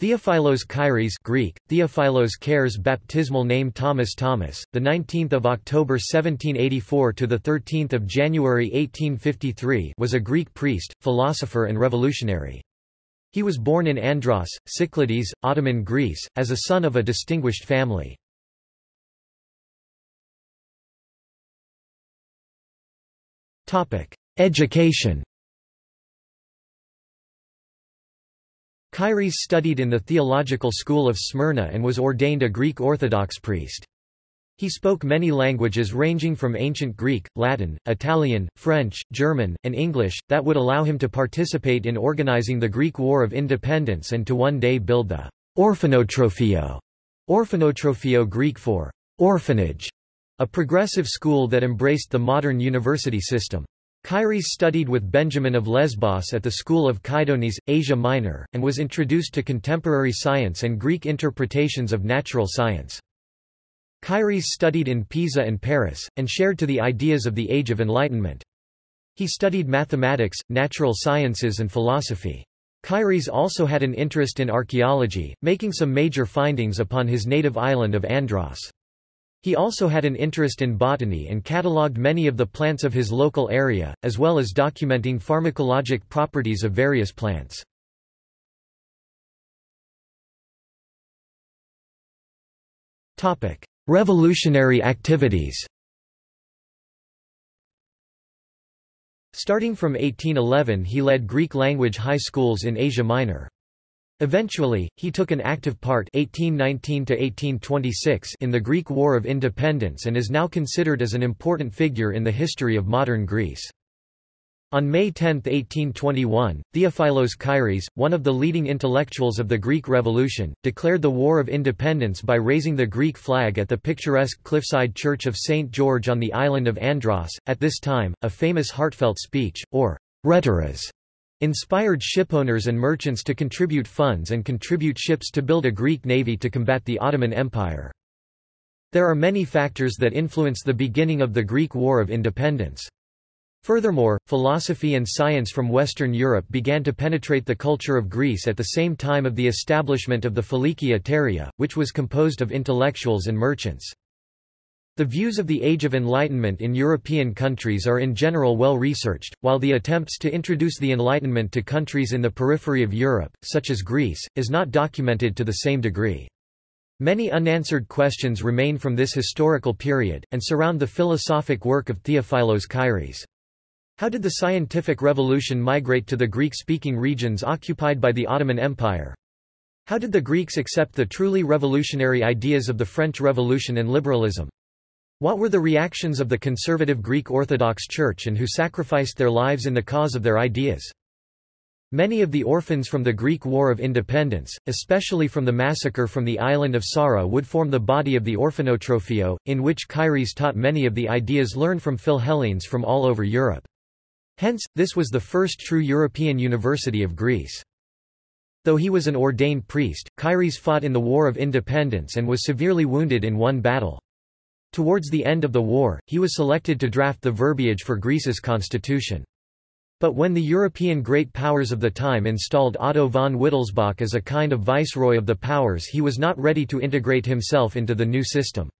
Theophilos Kairis Greek, Theophilos Kares baptismal name Thomas Thomas, the 19th of October 1784 to the 13th of January 1853 was a Greek priest, philosopher and revolutionary. He was born in Andros, Cyclades, Ottoman Greece, as a son of a distinguished family. Education Kairis studied in the theological school of Smyrna and was ordained a Greek Orthodox priest. He spoke many languages ranging from ancient Greek, Latin, Italian, French, German, and English, that would allow him to participate in organizing the Greek War of Independence and to one day build the Orphanotrophio, Orphanotrophio Greek for orphanage, a progressive school that embraced the modern university system. Kairis studied with Benjamin of Lesbos at the school of Kydonies, Asia Minor, and was introduced to contemporary science and Greek interpretations of natural science. Kairis studied in Pisa and Paris, and shared to the ideas of the Age of Enlightenment. He studied mathematics, natural sciences and philosophy. Kairis also had an interest in archaeology, making some major findings upon his native island of Andros. He also had an interest in botany and catalogued many of the plants of his local area, as well as documenting pharmacologic properties of various plants. Revolutionary activities Starting from 1811 he led Greek-language high schools in Asia Minor. Eventually, he took an active part 1819 in the Greek War of Independence and is now considered as an important figure in the history of modern Greece. On May 10, 1821, Theophilos Kairis, one of the leading intellectuals of the Greek Revolution, declared the War of Independence by raising the Greek flag at the picturesque cliffside church of St. George on the island of Andros. At this time, a famous heartfelt speech, or rhetoras, inspired shipowners and merchants to contribute funds and contribute ships to build a Greek navy to combat the Ottoman Empire. There are many factors that influence the beginning of the Greek War of Independence. Furthermore, philosophy and science from Western Europe began to penetrate the culture of Greece at the same time of the establishment of the Philiki Etaireia, which was composed of intellectuals and merchants. The views of the Age of Enlightenment in European countries are in general well researched, while the attempts to introduce the Enlightenment to countries in the periphery of Europe, such as Greece, is not documented to the same degree. Many unanswered questions remain from this historical period, and surround the philosophic work of Theophilos Kairis. How did the scientific revolution migrate to the Greek-speaking regions occupied by the Ottoman Empire? How did the Greeks accept the truly revolutionary ideas of the French Revolution and liberalism? What were the reactions of the conservative Greek Orthodox Church and who sacrificed their lives in the cause of their ideas? Many of the orphans from the Greek War of Independence, especially from the massacre from the island of Psara would form the body of the Orphanotrophio, in which Kairis taught many of the ideas learned from Philhellenes from all over Europe. Hence, this was the first true European university of Greece. Though he was an ordained priest, Kairis fought in the War of Independence and was severely wounded in one battle. Towards the end of the war, he was selected to draft the verbiage for Greece's constitution. But when the European great powers of the time installed Otto von Wittelsbach as a kind of viceroy of the powers he was not ready to integrate himself into the new system.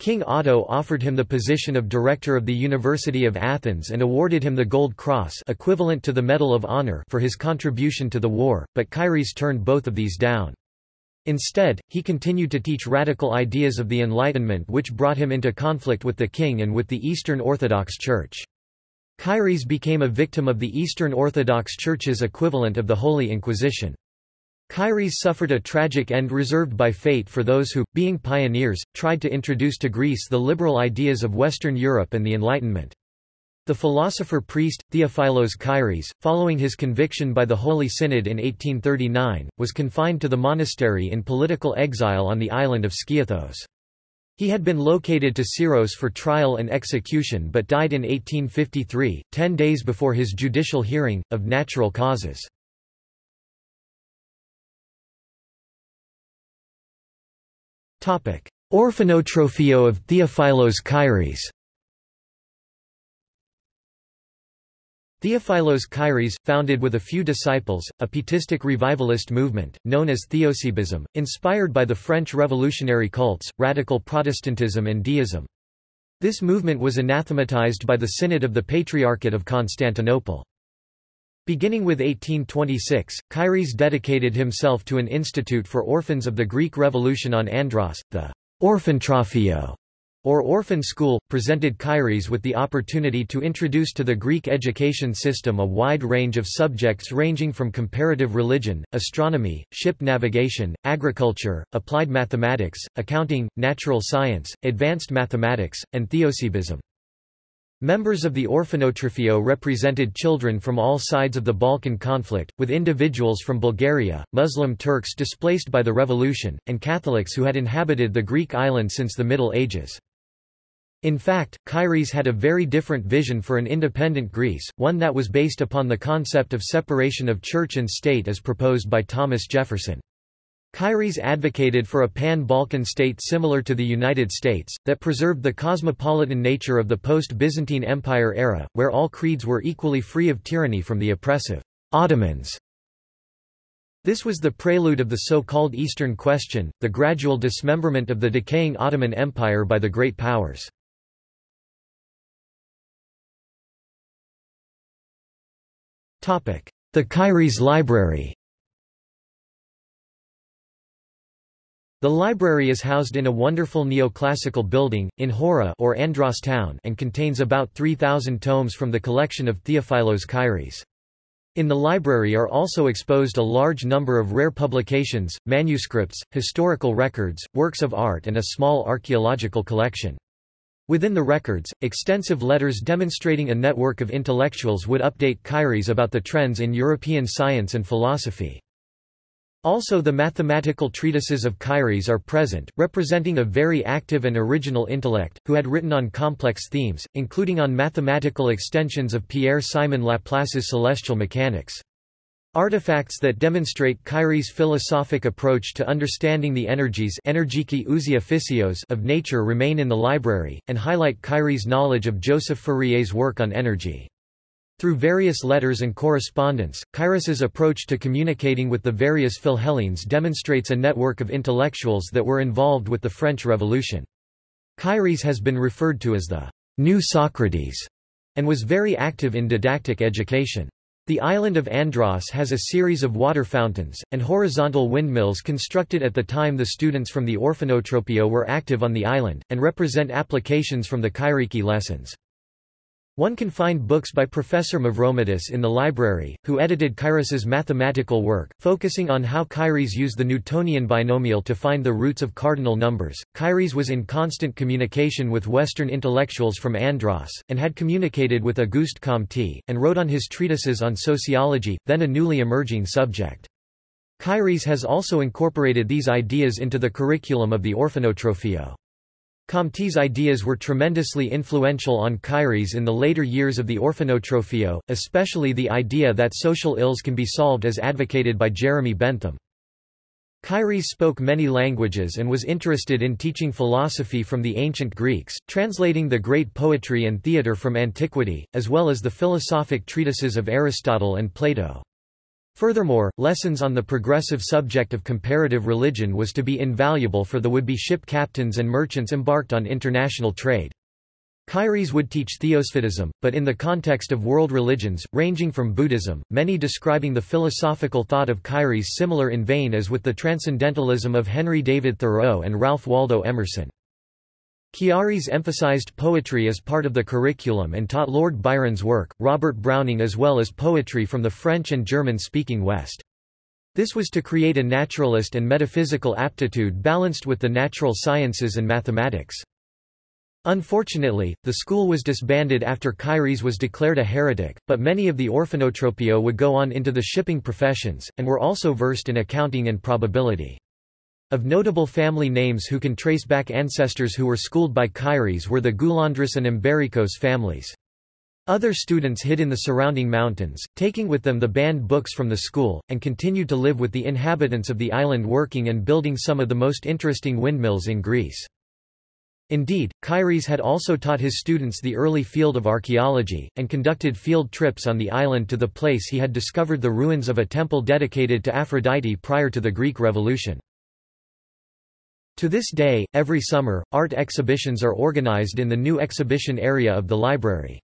King Otto offered him the position of director of the University of Athens and awarded him the Gold Cross equivalent to the Medal of Honor for his contribution to the war, but Kairis turned both of these down. Instead, he continued to teach radical ideas of the Enlightenment which brought him into conflict with the king and with the Eastern Orthodox Church. Kairis became a victim of the Eastern Orthodox Church's equivalent of the Holy Inquisition. Kairis suffered a tragic end reserved by fate for those who, being pioneers, tried to introduce to Greece the liberal ideas of Western Europe and the Enlightenment. The philosopher-priest, Theophilos Kairis, following his conviction by the Holy Synod in 1839, was confined to the monastery in political exile on the island of Skiathos. He had been located to Syros for trial and execution but died in 1853, ten days before his judicial hearing, of natural causes. Orphanotrophio of Theophilos Kairis Theophilos Kairis, founded with a few disciples, a pietistic revivalist movement, known as Theosebism, inspired by the French revolutionary cults, radical Protestantism and deism. This movement was anathematized by the Synod of the Patriarchate of Constantinople. Beginning with 1826, Kairis dedicated himself to an institute for orphans of the Greek Revolution on Andros, the Orphanotrophio, or orphan school, presented Kairis with the opportunity to introduce to the Greek education system a wide range of subjects ranging from comparative religion, astronomy, ship navigation, agriculture, applied mathematics, accounting, natural science, advanced mathematics, and theosebism. Members of the Orphanotrophio represented children from all sides of the Balkan conflict, with individuals from Bulgaria, Muslim Turks displaced by the revolution, and Catholics who had inhabited the Greek island since the Middle Ages. In fact, Kairis had a very different vision for an independent Greece, one that was based upon the concept of separation of church and state as proposed by Thomas Jefferson. Kairis advocated for a pan-Balkan state similar to the United States, that preserved the cosmopolitan nature of the post-Byzantine Empire era, where all creeds were equally free of tyranny from the oppressive Ottomans. This was the prelude of the so-called Eastern Question, the gradual dismemberment of the decaying Ottoman Empire by the Great Powers. The Kairis Library The library is housed in a wonderful neoclassical building, in Hora or Andros town and contains about 3,000 tomes from the collection of Theophilos Kairis. In the library are also exposed a large number of rare publications, manuscripts, historical records, works of art and a small archaeological collection. Within the records, extensive letters demonstrating a network of intellectuals would update Kairis about the trends in European science and philosophy. Also the mathematical treatises of Kairis are present, representing a very active and original intellect, who had written on complex themes, including on mathematical extensions of Pierre-Simon Laplace's celestial mechanics. Artifacts that demonstrate Kairis' philosophic approach to understanding the energies of nature remain in the library, and highlight Kairis' knowledge of Joseph Fourier's work on energy. Through various letters and correspondence, Kairis's approach to communicating with the various Philhellenes demonstrates a network of intellectuals that were involved with the French Revolution. Kairis has been referred to as the new Socrates, and was very active in didactic education. The island of Andros has a series of water fountains, and horizontal windmills constructed at the time the students from the Orphanotrophio were active on the island, and represent applications from the Kyriki lessons. One can find books by Professor Mavromatis in the library, who edited Kairis's mathematical work, focusing on how Kairis used the Newtonian binomial to find the roots of cardinal numbers. Kairis was in constant communication with Western intellectuals from Andros, and had communicated with Auguste Comte, and wrote on his treatises on sociology, then a newly emerging subject. Kairis has also incorporated these ideas into the curriculum of the Orphanotrophio. Comte's ideas were tremendously influential on Kairis in the later years of the Orphanotrophio, especially the idea that social ills can be solved as advocated by Jeremy Bentham. Kairis spoke many languages and was interested in teaching philosophy from the ancient Greeks, translating the great poetry and theatre from antiquity, as well as the philosophic treatises of Aristotle and Plato. Furthermore, lessons on the progressive subject of comparative religion was to be invaluable for the would-be ship captains and merchants embarked on international trade. Kairis would teach theosebism, but in the context of world religions, ranging from Buddhism, many describing the philosophical thought of Kairis similar in vein as with the transcendentalism of Henry David Thoreau and Ralph Waldo Emerson. Kairis emphasized poetry as part of the curriculum and taught Lord Byron's work, Robert Browning as well as poetry from the French and German-speaking West. This was to create a naturalist and metaphysical aptitude balanced with the natural sciences and mathematics. Unfortunately, the school was disbanded after Kairis was declared a heretic, but many of the Orphanotrophio would go on into the shipping professions, and were also versed in accounting and probability. Of notable family names who can trace back ancestors who were schooled by Kairis were the Goulandris and Embiricos families. Other students hid in the surrounding mountains, taking with them the banned books from the school, and continued to live with the inhabitants of the island working and building some of the most interesting windmills in Greece. Indeed, Kairis had also taught his students the early field of archaeology, and conducted field trips on the island to the place he had discovered the ruins of a temple dedicated to Aphrodite prior to the Greek Revolution. To this day, every summer, art exhibitions are organized in the new exhibition area of the library.